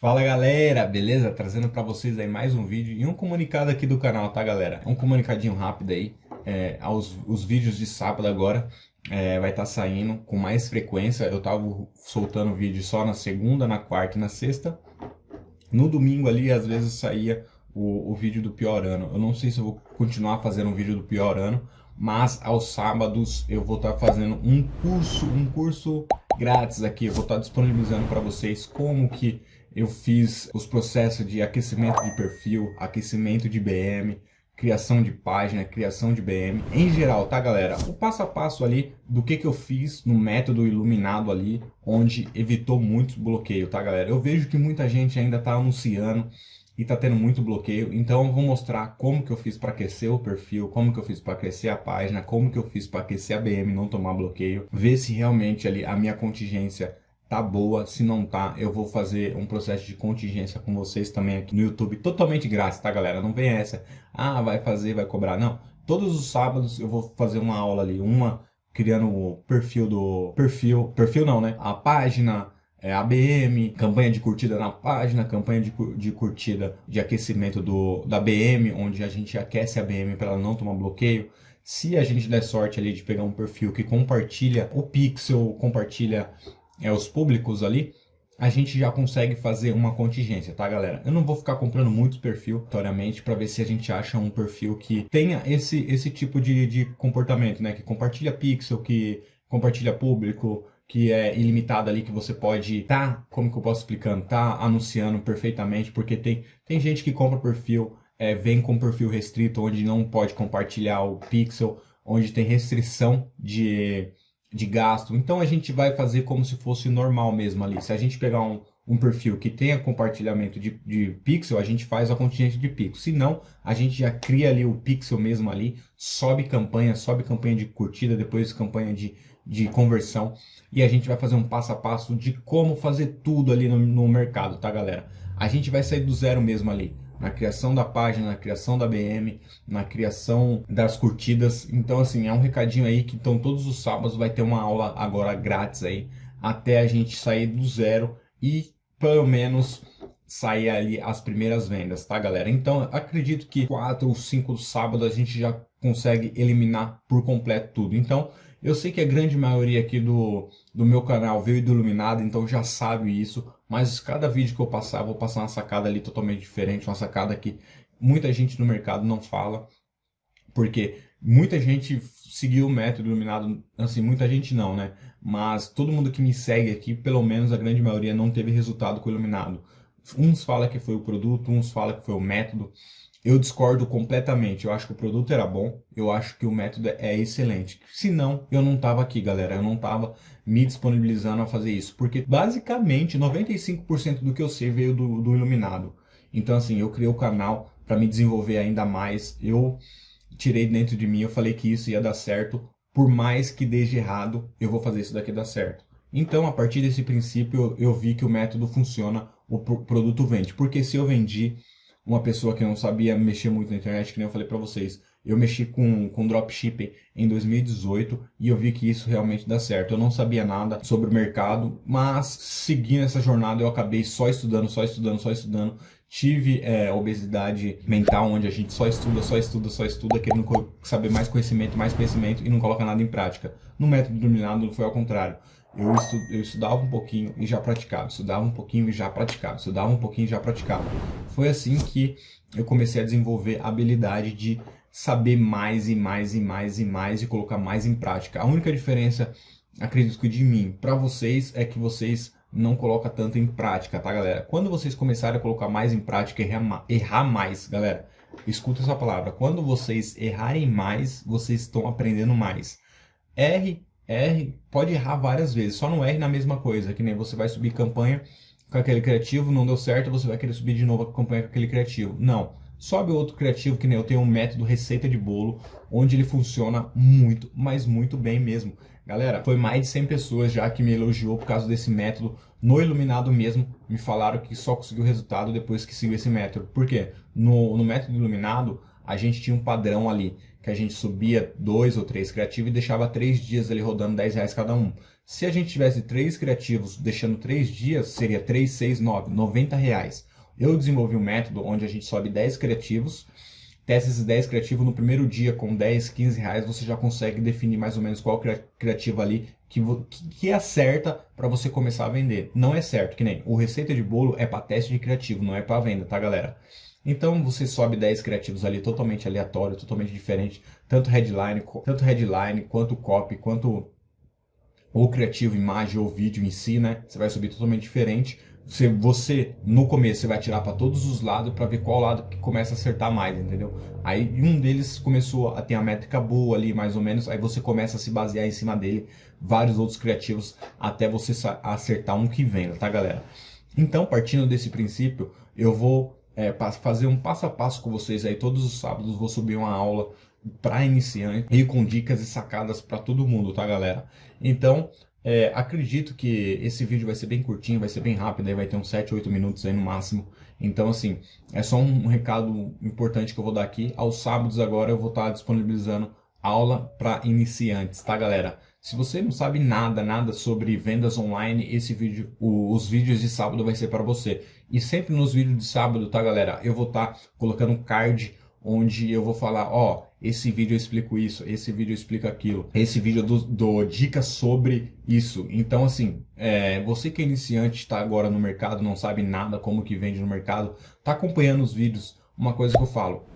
Fala galera, beleza? Trazendo para vocês aí mais um vídeo e um comunicado aqui do canal, tá galera? Um comunicadinho rápido aí, é, aos, os vídeos de sábado agora é, vai estar tá saindo com mais frequência, eu tava soltando vídeo só na segunda, na quarta e na sexta. No domingo ali, às vezes saía o, o vídeo do pior ano, eu não sei se eu vou continuar fazendo um vídeo do pior ano, mas aos sábados eu vou estar tá fazendo um curso, um curso grátis aqui, eu vou estar disponibilizando para vocês como que eu fiz os processos de aquecimento de perfil, aquecimento de BM, criação de página, criação de BM, em geral, tá galera? O passo a passo ali do que que eu fiz no método iluminado ali, onde evitou muito bloqueio, tá galera? Eu vejo que muita gente ainda tá anunciando e tá tendo muito bloqueio, então eu vou mostrar como que eu fiz para aquecer o perfil, como que eu fiz para aquecer a página, como que eu fiz para aquecer a BM não tomar bloqueio, ver se realmente ali a minha contingência tá boa, se não tá, eu vou fazer um processo de contingência com vocês também aqui no YouTube, totalmente grátis, tá galera? Não vem essa, ah, vai fazer, vai cobrar, não. Todos os sábados eu vou fazer uma aula ali, uma criando o perfil do... perfil, perfil não, né? A página, é, ABM, campanha de curtida na página, campanha de, de curtida de aquecimento do, da BM, onde a gente aquece a BM para ela não tomar bloqueio. Se a gente der sorte ali de pegar um perfil que compartilha o pixel, compartilha é, os públicos ali, a gente já consegue fazer uma contingência, tá galera? Eu não vou ficar comprando muitos perfil, aleatoriamente, para ver se a gente acha um perfil que tenha esse, esse tipo de, de comportamento, né? Que compartilha pixel, que compartilha público, que é ilimitado ali, que você pode tá, como que eu posso explicando, tá anunciando perfeitamente, porque tem, tem gente que compra perfil, é, vem com perfil restrito, onde não pode compartilhar o pixel, onde tem restrição de de gasto. Então a gente vai fazer como se fosse normal mesmo ali. Se a gente pegar um, um perfil que tenha compartilhamento de, de pixel, a gente faz a contingência de pixel. Se não, a gente já cria ali o pixel mesmo ali, sobe campanha, sobe campanha de curtida, depois campanha de, de conversão. E a gente vai fazer um passo a passo de como fazer tudo ali no, no mercado, tá galera? A gente vai sair do zero mesmo ali na criação da página, na criação da BM, na criação das curtidas. Então, assim, é um recadinho aí que então todos os sábados vai ter uma aula agora grátis aí, até a gente sair do zero e pelo menos sair ali as primeiras vendas, tá galera? Então, acredito que quatro ou cinco sábados a gente já consegue eliminar por completo tudo. Então, eu sei que a grande maioria aqui do, do meu canal veio do Iluminado, então já sabe isso, mas cada vídeo que eu passar, eu vou passar uma sacada ali totalmente diferente, uma sacada que muita gente no mercado não fala, porque muita gente seguiu o método Iluminado, assim, muita gente não, né? Mas todo mundo que me segue aqui, pelo menos a grande maioria não teve resultado com o Iluminado. Uns falam que foi o produto, uns falam que foi o método, eu discordo completamente. Eu acho que o produto era bom, eu acho que o método é excelente. Se não, eu não tava aqui, galera. Eu não tava me disponibilizando a fazer isso. Porque, basicamente, 95% do que eu sei veio do, do Iluminado. Então, assim, eu criei o canal para me desenvolver ainda mais. Eu tirei dentro de mim, eu falei que isso ia dar certo. Por mais que deixe errado, eu vou fazer isso daqui dar certo. Então, a partir desse princípio, eu, eu vi que o método funciona, o produto vende. Porque se eu vendi uma pessoa que não sabia mexer muito na internet, que nem eu falei para vocês. Eu mexi com, com dropshipping em 2018 e eu vi que isso realmente dá certo. Eu não sabia nada sobre o mercado, mas seguindo essa jornada eu acabei só estudando, só estudando, só estudando. Tive é, obesidade mental, onde a gente só estuda, só estuda, só estuda, querendo saber mais conhecimento, mais conhecimento e não coloca nada em prática. No método dominado foi ao contrário. Eu, estu, eu estudava um pouquinho e já praticava, estudava um pouquinho e já praticava, estudava um pouquinho e já praticava. Foi assim que eu comecei a desenvolver a habilidade de saber mais e mais e mais e mais e colocar mais em prática. A única diferença, acredito que de mim para vocês, é que vocês não colocam tanto em prática, tá galera? Quando vocês começarem a colocar mais em prática, errar, errar mais, galera, escuta essa palavra. Quando vocês errarem mais, vocês estão aprendendo mais. Erre Pode errar várias vezes, só não R na mesma coisa, que nem você vai subir campanha com aquele criativo, não deu certo, você vai querer subir de novo a campanha com aquele criativo. Não, sobe outro criativo, que nem eu tenho um método receita de bolo, onde ele funciona muito, mas muito bem mesmo. Galera, foi mais de 100 pessoas já que me elogiou por causa desse método. No Iluminado mesmo, me falaram que só conseguiu resultado depois que seguiu esse método. Por quê? No, no método Iluminado, a gente tinha um padrão ali, que a gente subia dois ou três criativos e deixava três dias ali rodando 10 reais cada um. Se a gente tivesse três criativos deixando três dias, seria 3, 6, 9, 90 reais. Eu desenvolvi um método onde a gente sobe 10 criativos, testa esses 10 criativos no primeiro dia com 10, 15 reais, você já consegue definir mais ou menos qual criativo ali que, que é certa para você começar a vender. Não é certo, que nem o receita de bolo é para teste de criativo, não é para venda, tá galera? Então você sobe 10 criativos ali totalmente aleatório, totalmente diferente, tanto headline, tanto headline quanto copy, quanto ou criativo, imagem ou vídeo em si, né? Você vai subir totalmente diferente. Você, você no começo, você vai tirar para todos os lados para ver qual lado que começa a acertar mais, entendeu? Aí um deles começou a ter a métrica boa ali, mais ou menos, aí você começa a se basear em cima dele, vários outros criativos, até você acertar um que venda, tá galera? Então, partindo desse princípio, eu vou é, fazer um passo a passo com vocês aí todos os sábados, vou subir uma aula para iniciante e com dicas e sacadas para todo mundo, tá galera? Então, é, acredito que esse vídeo vai ser bem curtinho, vai ser bem rápido, aí vai ter uns 7, 8 minutos aí no máximo. Então, assim, é só um recado importante que eu vou dar aqui. Aos sábados agora eu vou estar disponibilizando aula para iniciantes, tá galera? Se você não sabe nada, nada sobre vendas online, esse vídeo, o, os vídeos de sábado vai ser para você. E sempre nos vídeos de sábado, tá galera? Eu vou estar colocando um card onde eu vou falar, ó, esse vídeo eu explico isso, esse vídeo eu explico aquilo, esse vídeo eu dou, dicas sobre isso. Então, assim, é, você que é iniciante, está agora no mercado, não sabe nada como que vende no mercado, está acompanhando os vídeos, uma coisa que eu falo,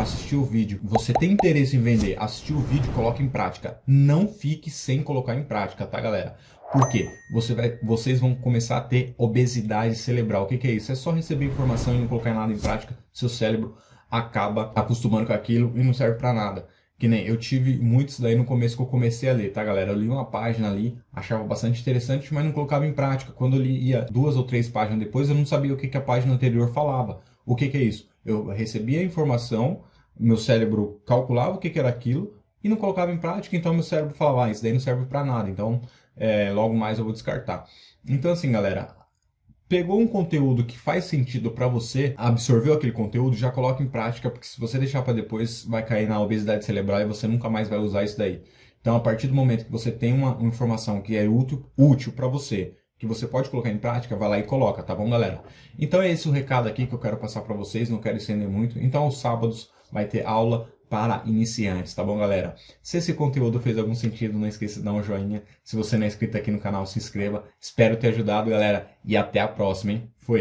assistir o vídeo, você tem interesse em vender, assistir o vídeo, coloque em prática. Não fique sem colocar em prática, tá, galera? Por quê? Você vai, vocês vão começar a ter obesidade cerebral. O que, que é isso? É só receber informação e não colocar nada em prática, seu cérebro acaba acostumando com aquilo e não serve para nada. Que nem eu tive muitos daí no começo que eu comecei a ler, tá galera? Eu li uma página ali, achava bastante interessante, mas não colocava em prática. Quando eu lia duas ou três páginas depois, eu não sabia o que, que a página anterior falava. O que, que é isso? Eu recebia a informação, meu cérebro calculava o que, que era aquilo e não colocava em prática, então meu cérebro falava, ah, isso daí não serve para nada, então é, logo mais eu vou descartar. Então assim, galera, pegou um conteúdo que faz sentido para você, absorveu aquele conteúdo, já coloca em prática, porque se você deixar para depois, vai cair na obesidade cerebral e você nunca mais vai usar isso daí. Então, a partir do momento que você tem uma informação que é útil, útil para você, que você pode colocar em prática, vai lá e coloca, tá bom, galera? Então, é esse o recado aqui que eu quero passar para vocês, não quero estender muito. Então, aos sábados vai ter aula para iniciantes, tá bom, galera? Se esse conteúdo fez algum sentido, não esqueça de dar um joinha. Se você não é inscrito aqui no canal, se inscreva. Espero ter ajudado, galera, e até a próxima, hein? Fui!